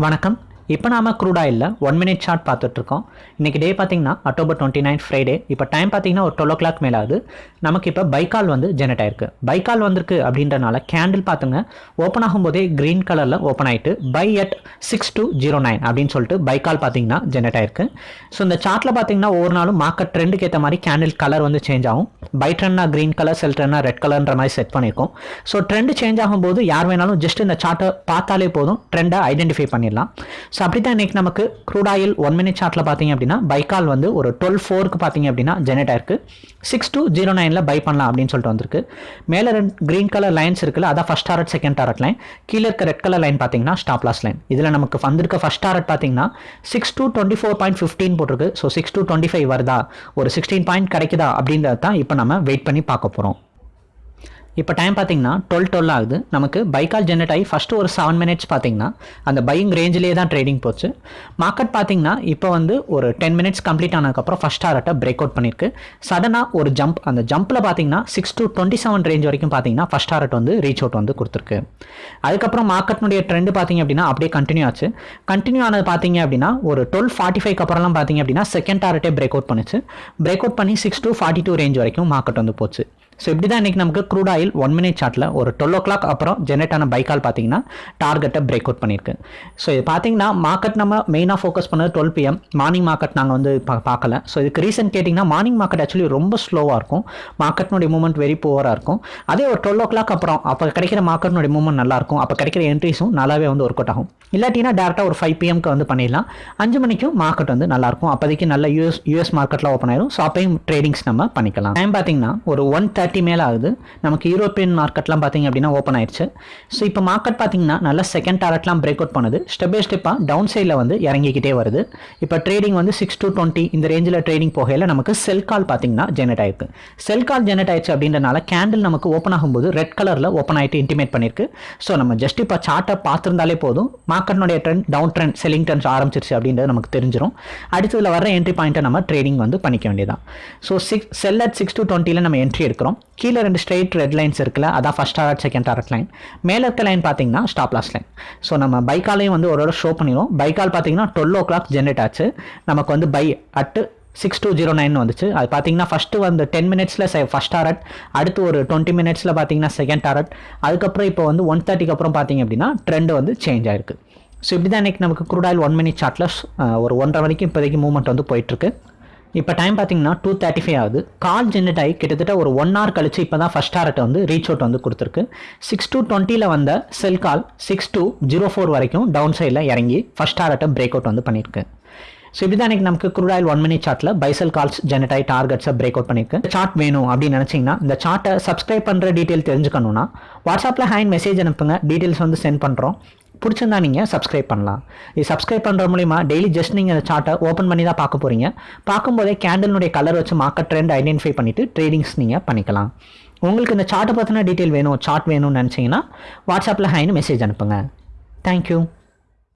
வணக்கம். இப்போ நாம க்ரூட் ஆயிலில் ஒன் மினிட் சார்ட் பார்த்துட்ருக்கோம். இன்றைக்கி டே பார்த்தீங்கன்னா அக்டோபர் டுவெண்ட்டி நைன் ஃப்ரைடே இப்போ டைம் பார்த்தீங்கன்னா ஒரு டுவெல் ஓ கிளாக் மேலே ஆகுது. நமக்கு இப்போ பைக்கால் வந்து ஜெனரேட் ஆயிருக்கு. பைக்கால் வந்திருக்கு அப்படின்றனால கேண்டில் பார்த்துங்க. ஓப்பன் ஆகும்போதே க்ரீன் கலரில் ஓப்பன் ஆகிட்டு buy at six two zero nine அப்படின்னு சொல்லிட்டு பைக்கால் பார்த்தீங்கன்னா ஜெனரேட் ஆயிருக்கு. ஸோ இந்த சார்ட்டில் பார்த்தீங்கன்னா ஒவ்வொரு நாளும் மார்க்கெட் ட்ரெண்டுக்கு ஏற்ற மாதிரி கேண்டில் கலர் வந்து சேஞ்ச் ஆகும். பை ட்ரெண்ட்னா க்ரீன் கலர் செல் ட்ரெண்ட்னா ரெட் கலர்ன்ற மாதிரி செட் பண்ணியிருக்கோம் ஸோ ட்ரெண்ட் சேஞ்ச் ஆகும்போது யார் வேணாலும் ஜஸ்ட் இந்த சார்ட்டை பார்த்தாலே போதும். ட்ரெண்டை ஐடென்டிஃபை பண்ணிடலாம். ஸோ அப்படி தான் இன்றைக்கி நமக்கு க்ரூட் ஆயில் ஒன் மினிட் சார்ட்டில் பார்த்தீங்க அப்படின்னா பைக்கால் வந்து ஒரு டுவெல் ஃபோருக்கு பார்த்தீங்க அப்படின்னா ஜெனரேட் ஆயிருக்கு. சிக்ஸ் டூ ஜீரோ நைனில் பை பண்ணலாம் அப்படின்னு சொல்லிட்டு வந்திருக்கு. மேலே ரெண்டு க்ரீன் கலர் லைன்ஸ் இருக்குல்ல அதான் first target second target line கீழே இருக்க ரெட் கலர் லைன் பார்த்தீங்கன்னா ஸ்டாப் லாஸ் லைன் இதில் நமக்கு வந்திருக்க ஃபஸ்ட் டாரட் பார்த்தீங்கன்னா six two twenty four point fifteen போட்டிருக்கு. So six two twenty five வருதா? ஒரு சிக்ஸ்டீன் பாயிண்ட் கிடைக்குதா? அப்படின்றது தான் இப்போ நம்ம வெயிட் பண்ணி பார்க்க போகிறோம் இப்போ டைம் பார்த்தீங்கன்னா டுவெல் டுவெல் ஆகுது. நமக்கு பைக்கால் ஜென்ரேட் ஆகி ஃபஸ்ட்டு ஒரு செவன் மினிட்ஸ் பார்த்தீங்கன்னா அந்த பையிங் ரேஞ்சிலே தான் ட்ரேடிங் போச்சு. மார்க்கெட் பார்த்தீங்கன்னா இப்போ வந்து ஒரு டென் மினிட்ஸ் கம்ப்ளீட் ஆனதுக்கப்புறம் ஃபஸ்ட் டாரட்டை பிரேக் அவுட் பண்ணியிருக்கு சடனாக ஒரு ஜம்ப் அந்த ஜம்ப்பில் பார்த்தீங்கன்னா six two twenty seven range வரைக்கும் பார்த்தீங்கன்னா ஃபஸ்ட் டாரட் வந்து ரீச் அவுட் வந்து கொடுத்துருக்கு. அதுக்கப்புறம் மார்க்கெட்னுடைய ட்ரெண்ட் பார்த்தீங்க அப்படின்னா அப்படியே கண்டினியூ ஆச்சு. கண்டினியூ ஆனது பார்த்தீங்க அப்படின்னா ஒரு டுவெல் ஃபார்ட்டி ஃபைவ் அப்புறம்லாம் பார்த்தீங்க அப்படின்னா செகண்ட் டாரட்டே பிரேக் அவுட் பண்ணுச்சு. பிரேக் அவுட் பண்ணி six two forty two range வரைக்கும் மார்க்கெட் வந்து போச்சு. ஸோ இப்படி தான் இன்றைக்கி நமக்கு க்ரூட் ஆயில் ஒன் மினிட் சார்ட்டில் ஒரு டுவெல் ஓ கிளாக் அப்புறம் ஜெனரேட் ஆன பைக்கால் பார்த்தீங்கன்னா டார்கெட்டை பிரேக் அவுட் பண்ணியிருக்கு. ஸோ இது பார்த்தீங்கன்னா மார்க்கெட் நம்ம மெயினாக ஃபோக்கஸ் பண்ணது டுவெல் பிஎம் மார்னிங் மார்க்கெட் நாங்கள் வந்து பா பார்க்கல. ஸோ இதுக்கு ரீசன் கேட்டிங்கன்னா மார்னிங் மார்க்கெட் ஆக்சுவலி ரொம்ப ஸ்லோவாக இருக்கும். மார்க்கெட்னுடைய மூவ்மெண்ட் வெரி புவராக இருக்கும். அதே ஒரு டுவெல் ஓ கிளாக் அப்புறம் அப்போ கிடைக்கிற மார்க்கெட்னுடைய மூவ்மெண்ட் நல்லாயிருக்கும் அப்போ கிடைக்கிற என்ட்ரிஸும் நல்லாவே வந்து ஒர்க் அவுட் ஆகும். இல்லாட்டினா டேரெக்டாக ஒரு ஃபைவ் பிஎம்க்கு வந்து பண்ணிடலாம். அஞ்சு மணிக்கும் மார்க்கெட் வந்து நல்லாயிருக்கும் அப்போதைக்கு நல்ல யூஎஸ் யூஎஸ் மார்க்கெட்டில் ஓப்பன் ஆயிடும் ஸோ அப்பையும் ட்ரேடிங்ஸ் நம்ம பண்ணிக்கலாம். டைம் பார்த்தீங்கன்னா ஒரு ஒன் தேர்ட்டி மேலே ஆகுது. நமக்கு யூரோப்பியன் மார்க்கெட்லாம் பார்த்தீங்க அப்படின்னா ஓப்பன் ஆயிடுச்சு. ஸோ இப்போ மார்க்கெட் பார்த்தீங்கன்னா நல்லா செகண்ட் டாரட்லாம் பிரேக் அவுட் பண்ணுது. ஸ்டெப் பை ஸ்டெப்பாக டவுன் சைடில் வந்து இறங்கிக்கிட்டே வருது. இப்போ ட்ரேடிங் வந்து சிக்ஸ் டு டுவெண்ட்டி இந்த ரேஞ்சில் ட்ரேடிங் போகையில் நமக்கு செல் கால் பார்த்தீங்கன்னா ஜெனரேட் ஆயிருக்கு. செல் கால் ஜெனரேட் ஆயிடுச்சு அப்படின்றனால கேண்டில் நமக்கு ஓப்பன் ஆகும்போது ரெட் கலரில் ஓப்பன் ஆகிட்டு இன்டிமேட் பண்ணியிருக்கு ஸோ நம்ம ஜஸ்ட் இப்போ சார்ட்டை பார்த்துருந்தாலே போதும். மார்க்கெட்னுடைய trend down trend selling trends ஆரம்பிச்சிருச்சு அப்படின்றது நமக்கு தெரிஞ்சிடும் அடுத்ததில் வர என்ட்ரி பாயிண்ட்டை நம்ம ட்ரேடிங் வந்து பண்ணிக்க வேண்டியதான் so six sell at six two டுவெண்ட்டியில் நம்ம என்ட்ரி எடுக்கிறோம். கீழே ரெண்டு ஸ்ட்ரெயிட் ரெட் லைன்ஸ் இருக்குல்ல அதான் first target second target line மேலே இருக்க லைன் பார்த்தீங்கன்னா ஸ்டாப் லாஸ் லைன் ஸோ நம்ம பைக்காலையும் வந்து ஒரு ஷோ பண்ணிடுவோம். பைக்கால் பார்த்தீங்கன்னா டுவெல் ஓ கிளாக் ஜென்ரேட் ஆச்சு. நமக்கு வந்து buy at six two zero nine வந்துச்சு. அது பார்த்தீங்கன்னா ஃபஸ்ட்டு வந்து டென் மினிட்ஸில் ஃபஸ்ட் டாரட் அடுத்து ஒரு டுவெண்ட்டி மினிட்ஸில் பார்த்தீங்கன்னா செகண்ட் டாரட் அதுக்கப்புறம் இப்போ வந்து ஒன் தேர்ட்டிக்கு அப்புறம் பார்த்தீங்க அப்படின்னா ட்ரெண்ட் வந்து சேஞ்ச் ஆயிருக்கு. ஸோ இப்படி தான் இன்றைக்கி நமக்கு குரூட் ஆயில் ஒன் மினிட் சார்ட்டில் ஒரு ஒன்றரை வரைக்கும் இப்போதைக்கு மூவ்மெண்ட் வந்து போயிட்டுருக்கு இப்போ டைம் பார்த்தீங்கன்னா டூ தேர்ட்டி ஃபைவ் ஆகுது. கால் ஜென்ரேட் ஆகி கிட்டத்தட்ட ஒரு ஒன் ஹவர் கழிச்சு இப்போ தான் ஃபஸ்ட் ஹார்ட்டை வந்து ரீச் அவுட் வந்து கொடுத்துருக்கு. சிக்ஸ் டூ டுவெண்ட்டியில் வந்த sell call six two zero four வரைக்கும் டவுன் சைடில் இறங்கி ஃபஸ்ட் ஹார்ட்டை பிரேக் அவுட் வந்து பண்ணியிருக்கு. ஸோ இப்படி தான் நமக்கு குரூட் ஆயில் ஒன் மினிட் சார்ட்டில் பைசல் கால்ஸ் ஜெனரேட் ஆகி டார்கெட்ஸை பிரேக் அவுட் பண்ணியிருக்கு. சார்ட் வேணும் அப்படின்னு நினச்சிங்கன்னா இந்த சார்ட்டை சப்ஸ்கிரைப் பண்ணுற டீட்டெயில் தெரிஞ்சுக்கணும்னா வாட்ஸ்அப்பில் ஹேண்ட் மெசேஜ் அனுப்புங்க. டீட்டெயில்ஸ் வந்து சென்ட் பண்ணுறோம் பிடிச்சிருந்தா நீங்கள் சப்ஸ்கிரைப் பண்ணலாம். இது சப்ஸ்கிரைப் பண்ணுற மூலிமா டெய்லி ஜஸ்ட் நீங்கள் அந்த சார்ட்டை ஓப்பன் பண்ணி தான் பார்க்க போகிறீங்க பார்க்கும்போதே கேண்டலினுடைய கலர் வச்சு மார்க்கெட் ட்ரெண்ட் ஐடென்டிஃபை பண்ணிவிட்டு ட்ரேடிங்ஸ் நீங்கள் பண்ணிக்கலாம். உங்களுக்கு இந்த சார்ட்டை பற்றின டீட்டெயில் வேணும் சார்ட் வேணும்னு நினச்சிங்கன்னா வாட்ஸ்அப்பில் ஹைன்னு மெசேஜ் அனுப்புங்க. தேங்க்யூ